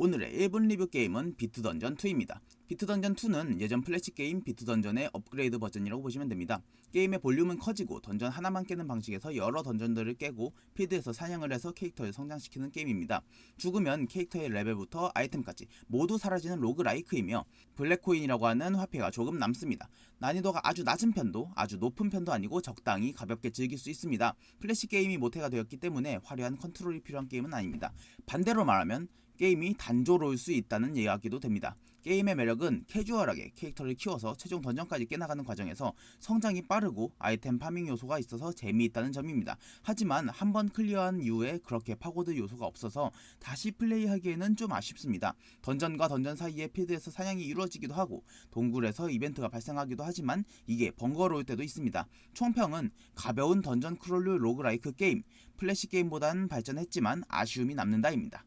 오늘의 1분 리뷰 게임은 비트던전2입니다. 비트던전2는 예전 플래시 게임 비트던전의 업그레이드 버전이라고 보시면 됩니다. 게임의 볼륨은 커지고 던전 하나만 깨는 방식에서 여러 던전들을 깨고 필드에서 사냥을 해서 캐릭터를 성장시키는 게임입니다. 죽으면 캐릭터의 레벨부터 아이템까지 모두 사라지는 roguelike이며 블랙코인이라고 하는 화폐가 조금 남습니다. 난이도가 아주 낮은 편도 아주 높은 편도 아니고 적당히 가볍게 즐길 수 있습니다. 플래시 게임이 모태가 되었기 때문에 화려한 컨트롤이 필요한 게임은 아닙니다. 반대로 말하면 게임이 단조로울 수 있다는 이야기도 됩니다. 게임의 매력은 캐주얼하게 캐릭터를 키워서 최종 던전까지 깨나가는 과정에서 성장이 빠르고 아이템 farming 요소가 있어서 재미있다는 점입니다. 하지만 한 번 클리어한 이후에 그렇게 파고들 요소가 없어서 다시 플레이하기에는 좀 아쉽습니다. 던전과 던전 사이에 필드에서 사냥이 이루어지기도 하고 동굴에서 이벤트가 발생하기도 하지만 이게 번거로울 때도 있습니다. 총평은 가벼운 dungeon crawl류 roguelike 게임, 플래시 게임보다는 발전했지만 아쉬움이 남는다입니다.